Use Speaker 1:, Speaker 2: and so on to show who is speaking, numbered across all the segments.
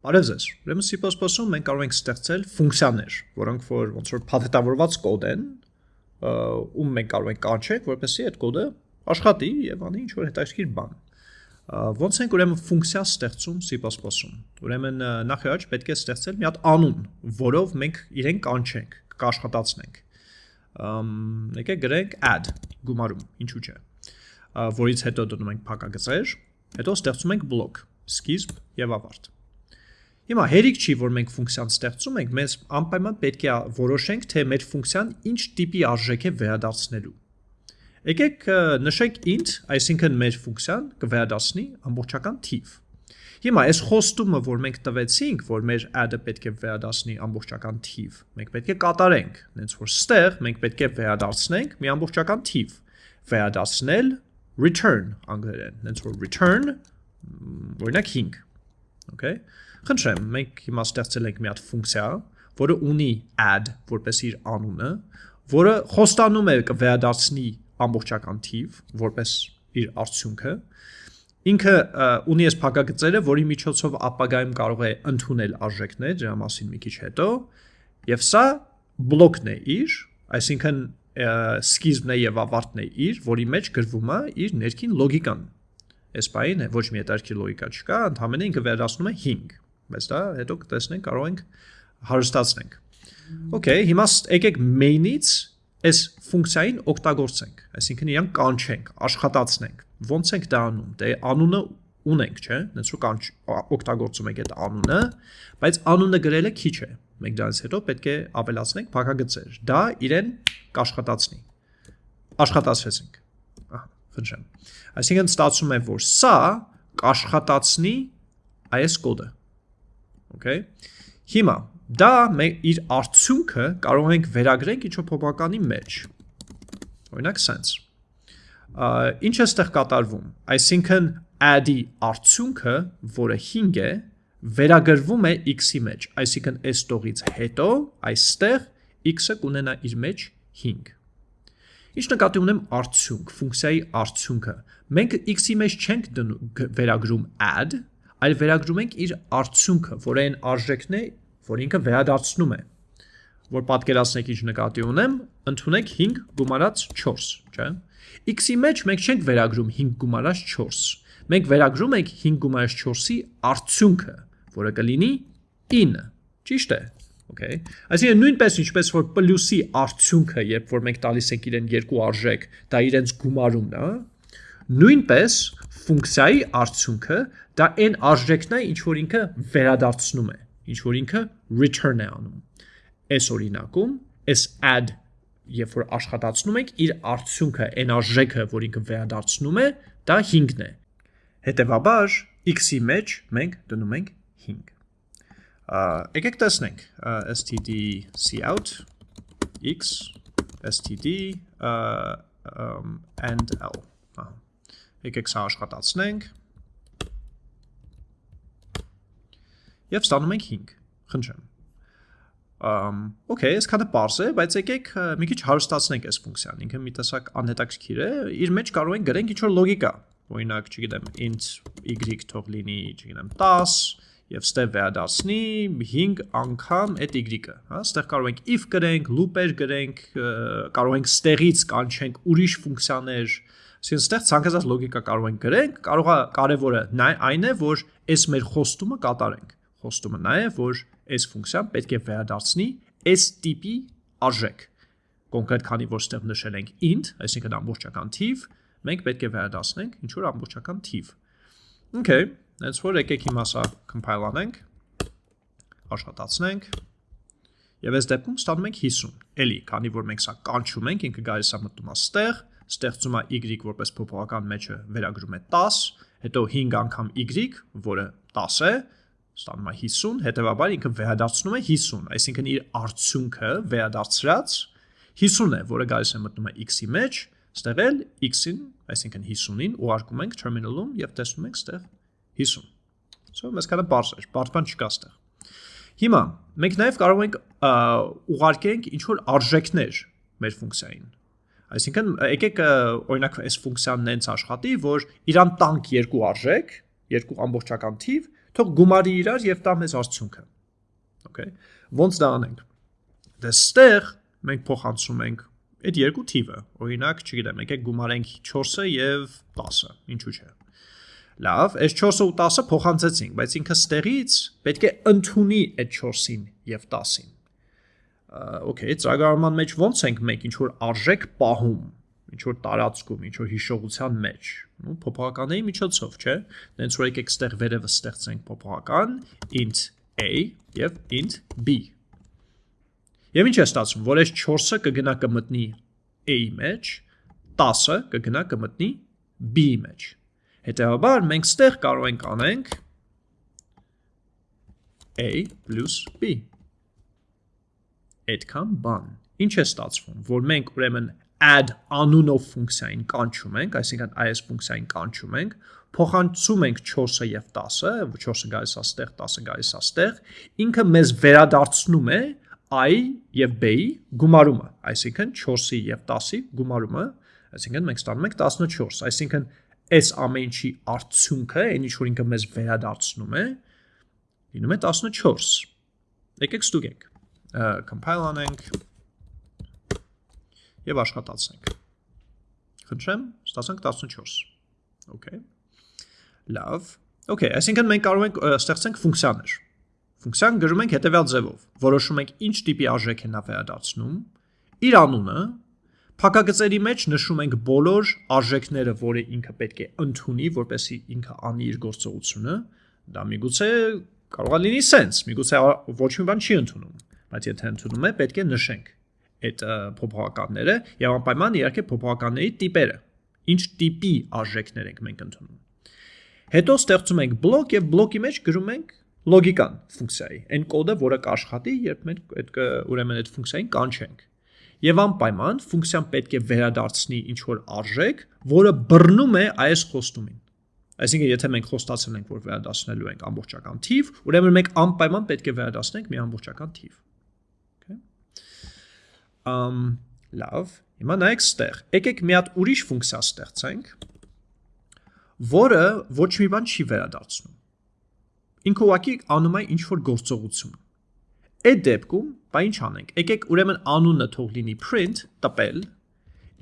Speaker 1: Բարև ձեզ։ Ուրեմն C++-ում մենք կարող ենք ստեղծել ֆունկցիաներ, որոնք որ ոնց որ փաթեթավորված կոդ են, ում մենք կարող ենք կանչենք, որպեսզի այդ կոդը աշխատի եւ անի ինչ որ հետաքրքիր բան։ Ոնց ենք ուրեմն ֆունկցիա ստեղծում C++-ում։ Ուրեմն նախ առաջ պետք է ստեղծել մի հատ անուն, որով մենք իրեն կանչենք, կաշխատացնենք։ Եկեք գրենք add գումարում, ինչու՞ չէ։ Որից հետո դնում ենք փակագծեր, հետո ստեղծում ենք բլոկ, սկիզբ եւ ավարտ։ Հիմա հերիք չի, որ մենք ֆունկցիան ստեղծում ենք, մենք անպայման պետք է որոշենք, թե մեր ֆունկցիան ինչ տիպի արժեք է վերադարձնելու։ Եկեք նշենք int, այսինքն մեր ֆունկցիան կվերադարձնի ամբողջական թիվ։ Հիմա այս խոստումը, որ մենք տվեցինք, որ մեր add-ը պետք է վերադարձնի ամբողջական թիվ, մենք պետք է կատարենք, հենց որ ստեղ մենք պետք է վերադարձնենք մի ամբողջական թիվ։ Վերադարձնել return անգլերեն, հենց որ return օրինակ 5 Okay։ Խնդրեմ, մենք հիմա ստեղծել ենք մի հատ ֆունկցիա, որը ունի add որպես իր անունը, որը խոստանում է կվերադարձնի ամբողջական թիվ որպես իր արդյունքը։ Ինքը ունի այս փակագծերը, որի միջոցով ապագայում կարող է ընդունել արժեքներ, դրա մասին մի քիչ հետո, եւ սա բլոկն է իր, այսինքն սկիզբն է եւ ավարտն է իր, որի մեջ գրվում է իր ներքին լոգիկան այս բային է ոչ մի հետարքի լոգիկա չկա, ընդհանրապես ինքը վերադառնում է 5, բայց դա հետո կտեսնենք, կարող ենք հարստացնենք։ Okay, հիմա եկեք main-ից այս ֆունկցիային օգտագործենք, այսինքն իրան կանչենք, աշխատացնենք։ Ոնց ենք դա անում։ Դե անունը ունենք, չէ՞, նենց ու կանչ օգտագործում ենք այդ անունը, բայց անունը գրելը քիչ է։ Մենք դրանից հետո պետք է ավելացնենք փակագծեր։ Դա իրեն կաշխատացնի։ Աշխատացրեցինք խնդրեմ։ Այսինքն ստացվում է, որ սա կաշխատացնի այս կոդը։ Okay։ Հիմա դա իր արդյունքը կարող ենք վերագրենք ինչ-որ փոփոխականի մեջ։ Օրինակ sense։ Ինչ է ստեղ կատարվում։ Այսինքն add-ի արդյունքը, որը 5 է, վերագրվում է x-ի մեջ, այսինքն այս տողից հետո այստեղ x-ը կունենա իր մեջ 5։ Ինչ նկատի ունեմ արդյունք, ֆունկցիայի արդյունքը։ Մենք x-ի մեջ չենք վերագրում add, այլ վերագրում ենք իր արդյունքը, որը այն արժեքն է, որ ինքը վերադարձնում է։ Որ պատկերացնեք ինչ նկատի ունեմ, ընդունեք 5 գումարած 4, չէ՞։ x-ի մեջ մենք չենք վերագրում 5 գումարած 4։ Մենք վերագրում ենք 5 գումարած 4-ի արդյունքը, որը կլինի 9։ Ճիշտ է։ Okay։ Այսինքն նույնպես ինչպես որ պլյուսի արդյունքը, երբ որ մենք տալիս ենք իրեն երկու արժեք, դա իրենց գումարումն է, նույնպես ֆունկցիայի արդյունքը դա այն արժեքն է, ինչ որ ինքը վերադարձնում է, ինչ որ ինքը return է անում։ Այս օրինակում, այս add երբ որ աշխատացնում ենք, իր արդյունքը, այն արժեքը, որ ինքը վերադարձնում է, դա 5-ն է։ Հետևաբար x-ի մեջ մենք դնում ենք 5 եկեք տեսնենք std cout x std and l եկեք սա աշխատացնենք եւ ստանում ենք 5 խնդրեմ Um, okay, այսքանը པարզ է, բայց եկեք մի քիչ հարստացնենք այս ֆունկցիան։ Ինքը մի տեսակ անհետաքրքիր է։ Իր մեջ կարող ենք գրենք ինչ-որ լոգիկա։ Օրինակ, չգիտեմ, int y թող լինի, չգիտեմ, 10, եւ ստեղ վերադարձնի 5 անգամ այդ y-ը, հա, ստեղ կարող ենք if գրենք, loop-եր գրենք, կարող ենք ստեղից կանչենք ուրիշ ֆունկցիաներ, ասեն ստեղ ցանկացած լոգիկա կարող ենք գրենք, կարող է կարևորը այն է, որ այս մեր խոստումը կատարենք։ Խոստումը նա է, որ այս ֆունկցիան պետք է վերադարձնի այս տիպի արժեք։ Կոնկրետ քանի որ ստեղ նշել ենք int, այսինքն ամբողջական թիվ, մենք պետք է վերադարձնենք ինչ որ ամբողջական թիվ։ Okay, Հենց որ եկեք հիմա սա compile անենք, աշխատացնենք, եւ այս դեպքում ստանում ենք 50։ Էլի, քանի որ մենք սա կանչում ենք, ինքը գալիս է մտնում է ստեղ, ստեղծում է y որպես փոփոխական մեջը վերագրում է 10, հետո 5 անգամ y, որը 10 է, ստանում է 50, հետեւաբար ինքը վերադարձնում է 50, այսինքն իր արդյունքը վերադարձրած 50 է, որը գալիս է մտնում է x-ի մեջ, ստեղել x-ին, այսինքն 50-ին ուղարկում ենք terminal-ում եւ տեսնում ենք ստեղ 50։ So մեզ կանա բարձ էր, բարձ բան չկա ստեղ։ Հիմա մենք նաև կարող ենք ուղարկենք ինչ որ արժեքներ մեր ֆունկցիային։ Այսինքն եկեք օրինակ այս ֆունկցիան նենց աշխատի, որ իրան տանք երկու արժեք, երկու ամբողջական թիվ, Թող գումարի իրար եւ տա մեզ արդյունքը։ Okay։ Ոնց դա անենք։ Դե ստեղ մենք փոխանցում ենք այդ երկու թիվը։ Օրինակ, չգիտեմ, եկեք գումարենք 4-ը եւ 10-ը, ինչու՞ չէ։ Լավ, այս 4-ը ու 10-ը փոխանցեցինք, բայց ինքը ստեղից պետք է ընդունի այդ 4-ին եւ 10-ին։ Okay, ծրագրարման մեջ ո՞նց ենք մենք ինչ որ արժեք պահում, ինչ որ տարածքում, ինչ որ հիշողության մեջ, ու փոփոխականների միջոցով, չէ՞։ Դենց որ եկեք ստեղ վերևը ստեղծենք փոփոխական int a եւ int b Եվ ինչ է ստացվում, որ այս 4-ը կգնա կմտնի A-ի մեջ, 10-ը կգնա կմտնի B-ի մեջ։ Հետևաբար մենք ստեղ կարող ենք անենք A + B։ Այդքան բան։ Ինչ է ստացվում, որ մենք ուրեմն add անունով ֆունկցիային կանչում ենք, այսինքն այս ֆունկցիային կանչում ենք, փոխանցում ենք 4-ը եւ 10-ը, 4-ը գալիս է ստեղ, 10-ը գալիս է ստեղ, ինքը մեզ վերադարձնում է i եւ b-ի գումարումը, այսինքն 4-ի եւ 10-ի գումարումը, այսինքն մենք ստանում ենք 14, այսինքն այս ամեն ինչի արդյունքը, այն ինչ որ ինքը մեզ վերադարձնում է, լինում է 14։ Եկեք ստուգենք։ Compile անենք եւ աշխատացնենք։ Խնդրեմ, ստացանք 14։ Okay։ Լավ։ Okay, այսինքն մենք կարող ենք ստեղծենք ֆունկցիաներ Ֆունկցիան գրում ենք հետևյալ ձևով. որոշում ենք ինչ տիպի արժեք է նա վերադարձնում, իր անունը, փակագծերի մեջ նշում ենք բոլոր արժեքները, որը ինքը պետք է ընդունի, որպեսզի ինքը անի իր գործողությունը, դա միգուցե կարող է լինի sense, միգուցե ոչ մի բան չի ընդունում, բայց եթե ընդունում է, պետք է նշենք այդ փոփոխականները եւ անպայման իհարկե փոփոխականների տիպերը։ Ինչ տիպի արժեքներ ենք մենք ընդունում։ Հետո ստեղծում ենք բլոկ եւ բլոկի մեջ գրում ենք լոգիկան ֆունկցիայի, այն կոդը, որը կաշխատի, երբ մենք այդ ուրեմն այդ ֆունկցիային կանչենք։ Եվ անպայման ֆունկցիան պետք է վերադարձնի ինչ որ արժեք, որը բռնում է այս խոստումին։ Այսինքն, եթե մենք խոստացել ենք, որ վերադարձնելու ենք ամբողջական թիվ, ուրեմն մենք անպայման պետք է վերադարձնենք մի ամբողջական թիվ։ Ամ լավ, հիմա նայեք ստեղ։ Եկեք մի հատ ուրիշ ֆունկցիա ստեղծենք, որը ոչ մի բան չի վերադարձնում ինքը ուղակի անում է ինչ որ գործողություն։ Այդ դեպքում, բա ինչ անենք։ Եկեք ուրեմն անունը թող լինի print տպել,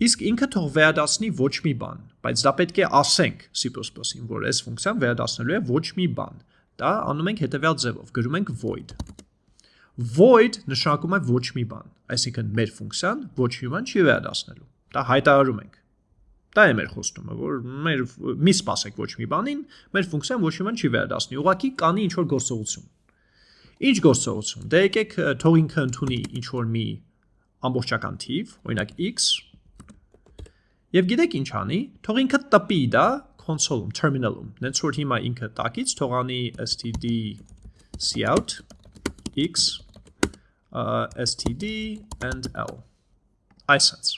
Speaker 1: իսկ ինքը թող վերադասնի ոչ մի բան, բայց դա պետք է ասենք C++-ին, որ այս ֆունկցիան վերադասնելու է ոչ մի բան։ Դա անում ենք հետևյալ ձևով, գրում ենք void void նշանակում է ոչ մի բան, այսինքն մեր ֆունկցիան ոչ մի բան չի վերադասնելու։ Դա հայտարարում ենք։ Դա է մեր խոստումը, որ մեր մի սпасեք ոչ մի բանին, մեր ֆունկցիան ոչ մի բան չի վերադասնի։ Ուղղակի կանի ինչ որ գործողություն։ Ինչ գործողություն։ Դե եկեք թող ինքը ընդունի ինչ որ մի ամբողջական թիվ, օրինակ x։ Եվ գիտեք ինչ անի, թող ինքը տպի դա console-ում, terminal-ում։ Դենց որ հիմա ինքը տակից թողանի std cout x std and l այսպես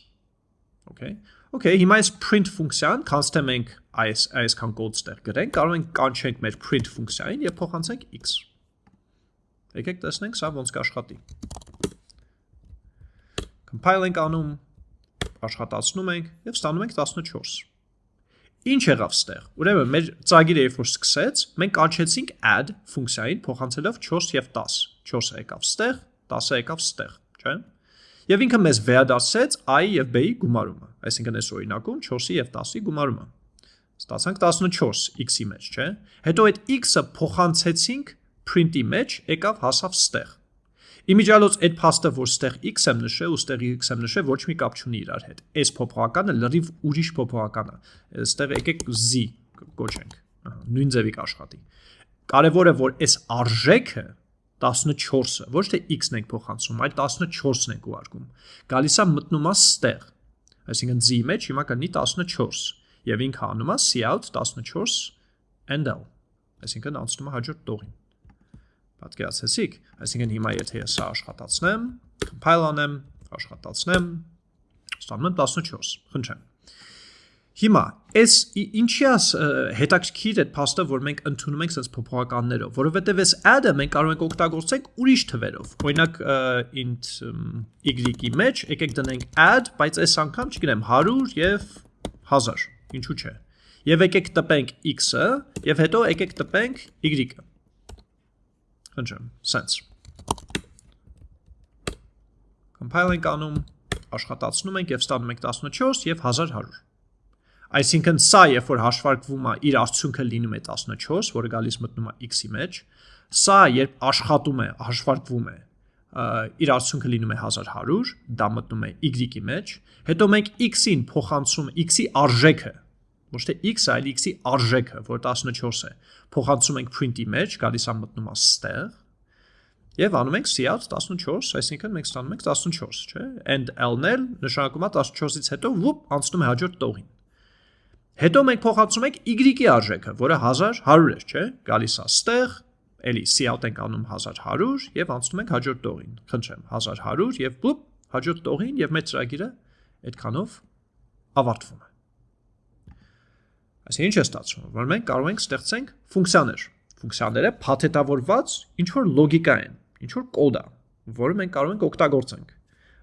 Speaker 1: okay Okay, հիմա այս print ֆունկցիան, քանց թե մենք այս այսքան կոդ ստեղ գրենք, կարող ենք կանչենք մեր print ֆունկցիային եւ փոխանցենք x։ Եկեք տեսնենք սա ոնց կաշխատի։ Compile ենք անում, աշխատացնում ենք եւ ստանում ենք 14։ Ինչ եղավ ստեղ։ Ուրեմն մեր ծագիրը երբ որ սկսեց, մենք կանչեցինք add ֆունկցիային փոխանցելով 4 եւ 10։ 4-ը եկավ ստեղ, 10-ը եկավ ստեղ, չէ՞։ Եվ ինքը մեզ վերադարձեց i եւ b-ի գումարումը, այսինքն այս օրինակում 4-ի եւ 10-ի գումարումը։ Ստացանք 14 x-ի մեջ, չէ՞։ Հետո այդ x-ը փոխանցեցինք print-ի մեջ, եկավ հասավ ստեղ։ Իմիջիալոց այդ փաստը, որ ստեղ x եմ նշել ու ստեղ x եմ նշել, ոչ մի կապ չունի իրար հետ։ Այս փոփոխականը լրիվ ուրիշ փոփոխական է։ Այստեղ եկեք z կոչենք։ Նույն ձևի կաշխատի։ Կարևորը որ այս արժեքը 14-ը, ոչ թե x-ն ենք փոխանցում, այլ 14-ն ենք ուղարկում։ Գալիս է մտնում է ստեղ։ Այսինքն z-ի մեջ հիմա կլինի 14 եւ ինքը անում է cout 14 and l։ Այսինքն անցնում է հաջորդ տողին։ Պատկերացեցիք, այսինքն հիմա եթե ես սա աշխատացնեմ, compile անեմ, աշխատացնեմ, ստանում եմ 14։ Խնդրեմ։ Հիմա, այս ինչի է հետաքրքիր այդ փաստը, որ մենք ընդունում ենք sense փոփոխականներով, որովհետև այս add-ը մենք կարող ենք օգտագործենք ուրիշ թվերով։ Օրինակ int y-ի մեջ եկեք դնենք add, բայց այս անգամ, չգիտեմ, 100 եւ 1000, ինչու՞ չէ։ Եվ եկեք տպենք x-ը, եւ հետո եկեք տպենք y-ը։ Խնդրեմ, sense։ Compile ենք անում, աշխատացնում ենք եւ ստանում ենք 14 եւ 1100։ Այսինքն սա, երբ որ հաշվարկվում է, իր արդյունքը լինում է 14, որը գալիս մտնում է x-ի մեջ, սա երբ աշխատում է, հաշվարկվում է, իր արդյունքը լինում է 1100, դա մտնում է y-ի մեջ, հետո մենք x-ին փոխանցում x-ի արժեքը, ոչ թե x-ը, այլ x-ի արժեքը, որ 14 է, փոխանցում ենք print-ի մեջ, գալիս է մտնում է ստեղ, Եվ անում ենք cout 14, այսինքն մենք ստանում ենք 14, չէ՞։ And l-ն էլ նշանակում է 14-ից հետո ոop անցնում է հաջորդ տողին։ Հետո մենք փոխանցում ենք y-ի արժեքը, որը 1100 է, չէ՞։ Գալիս է ստեղ, էլի cout ենք անում 1100 եւ անցնում ենք հաջորդ տողին։ Խնդրեմ, 1100 եւ ոop հաջորդ տողին եւ մեր ծրագիրը այդքանով ավարտվում է։ Այսինքն ինչ է ստացվում, որ մենք կարող ենք ստեղծենք ֆունկցիաներ։ Ֆունկցիաները փաթեթավորված ինչ որ լոգիկա են, ինչ որ կոդ է, որը մենք կարող ենք օգտագործենք։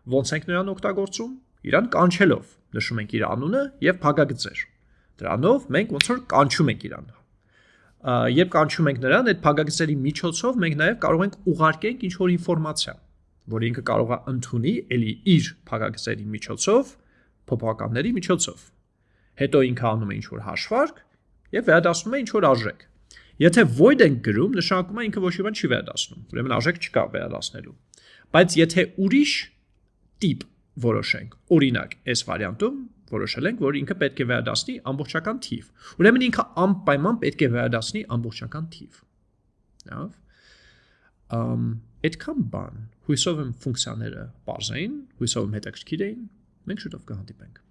Speaker 1: Ոնց ենք նրան օգտագործում։ Իրան կանչելով նշում ենք իր անունը եւ փակագծեր։ Դրանով մենք ոնց որ կանչում ենք իրան։ Երբ կանչում ենք նրան, այդ փակագծերի միջոցով մենք նաեւ կարող ենք ուղարկենք ինչ որ ինֆորմացիա, որ ինքը կարող է ընդունի էլի իր փակագծերի միջոցով, փոփոխականների միջոցով։ Հետո ինքը անում է ինչ որ հաշվարկ եւ վերադասնում է ինչ որ արժեք։ Եթե void ենք գրում, նշանակում է ինքը ոչ մի բան չի վերադասնում։ Ուրեմն արժեք չկա վերադասնելու։ Բայց եթե ուրիշ տիպ որոշենք, օրինակ, այս վարիանտում որոշել ենք, որ ինքը պետք է վերադասնի ամբողջական թիվ։ Ուրեմն ինքը անպայման պետք է վերադասնի ամբողջական թիվ։ Լավ։ Ամ այդքան բան։ Հույսով եմ ֆունկցիաները բարձային, հույսով եմ հետաքրքիր էին։ Մենք շուտով կհանդիպենք։